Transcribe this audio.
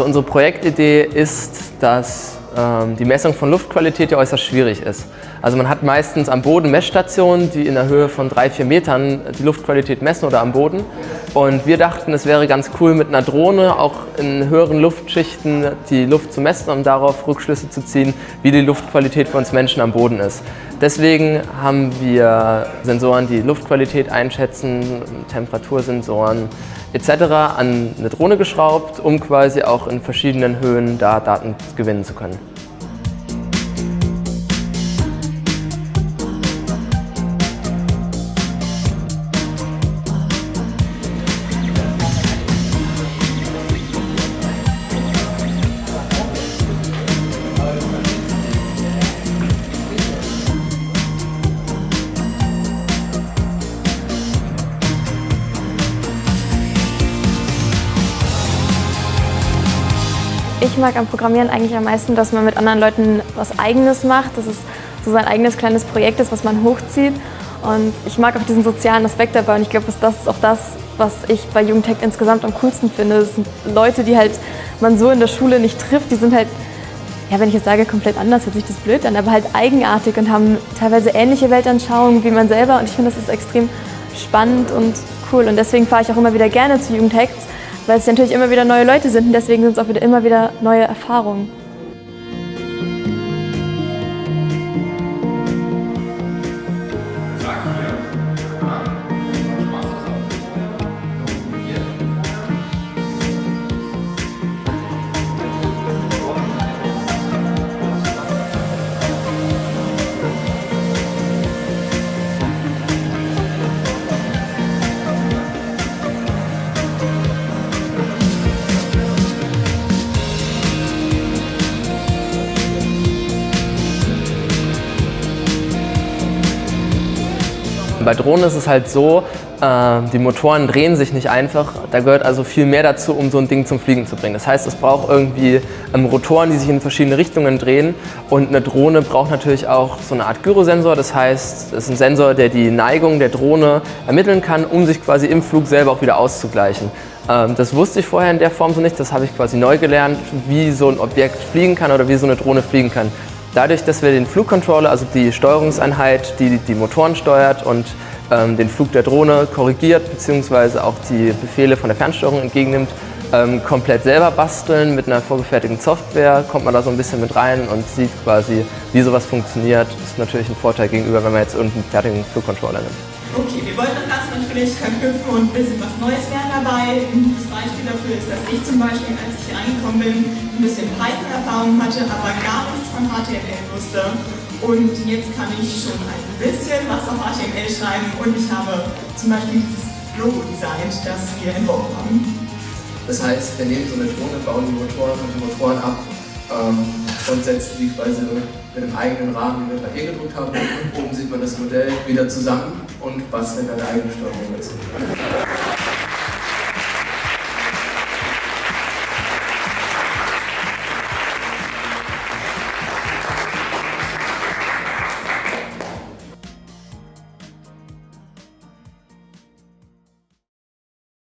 Also unsere Projektidee ist, dass ähm, die Messung von Luftqualität ja äußerst schwierig ist. Also man hat meistens am Boden Messstationen, die in der Höhe von drei, vier Metern die Luftqualität messen oder am Boden. Und wir dachten, es wäre ganz cool mit einer Drohne auch in höheren Luftschichten die Luft zu messen und darauf Rückschlüsse zu ziehen, wie die Luftqualität für uns Menschen am Boden ist. Deswegen haben wir Sensoren, die Luftqualität einschätzen, Temperatursensoren etc. an eine Drohne geschraubt, um quasi auch in verschiedenen Höhen da Daten gewinnen zu können. Ich mag am Programmieren eigentlich am meisten, dass man mit anderen Leuten was Eigenes macht, dass es so sein eigenes kleines Projekt ist, was man hochzieht. Und ich mag auch diesen sozialen Aspekt dabei. Und ich glaube, das ist auch das, was ich bei Jugendtech insgesamt am coolsten finde. Es sind Leute, die halt man so in der Schule nicht trifft, die sind halt, ja wenn ich jetzt sage, komplett anders, hört sich das blöd an, aber halt eigenartig und haben teilweise ähnliche Weltanschauungen wie man selber. Und ich finde, das ist extrem spannend und cool. Und deswegen fahre ich auch immer wieder gerne zu Jugendhacks, weil es natürlich immer wieder neue Leute sind und deswegen sind es auch wieder immer wieder neue Erfahrungen. Bei Drohnen ist es halt so, äh, die Motoren drehen sich nicht einfach. Da gehört also viel mehr dazu, um so ein Ding zum Fliegen zu bringen. Das heißt, es braucht irgendwie ähm, Rotoren, die sich in verschiedene Richtungen drehen. Und eine Drohne braucht natürlich auch so eine Art Gyrosensor. Das heißt, es ist ein Sensor, der die Neigung der Drohne ermitteln kann, um sich quasi im Flug selber auch wieder auszugleichen. Ähm, das wusste ich vorher in der Form so nicht. Das habe ich quasi neu gelernt, wie so ein Objekt fliegen kann oder wie so eine Drohne fliegen kann. Dadurch, dass wir den Flugcontroller, also die Steuerungseinheit, die die Motoren steuert und ähm, den Flug der Drohne korrigiert bzw. auch die Befehle von der Fernsteuerung entgegennimmt, ähm, komplett selber basteln mit einer vorgefertigten Software, kommt man da so ein bisschen mit rein und sieht quasi, wie sowas funktioniert. Das ist natürlich ein Vorteil gegenüber, wenn man jetzt irgendeinen fertigen Flugcontroller nimmt. Okay, wir wollen das Ganze natürlich verknüpfen und ein bisschen was Neues lernen dabei. Ein gutes Beispiel dafür ist, dass ich zum Beispiel, als ich hier reingekommen bin, ein bisschen Python-Erfahrung hatte, aber gar nichts von HTML wusste. Und jetzt kann ich schon ein bisschen was auf HTML schreiben und ich habe zum Beispiel dieses Logo designt, das wir entworfen haben. Das heißt, wir nehmen so eine Drohne, bauen die Motoren und die Motoren ab ähm, und setzen die quasi mit einem eigenen Rahmen, den wir bei E gedruckt haben. Und oben sieht man das Modell wieder zusammen und basteln eine eigene Steuerung dazu.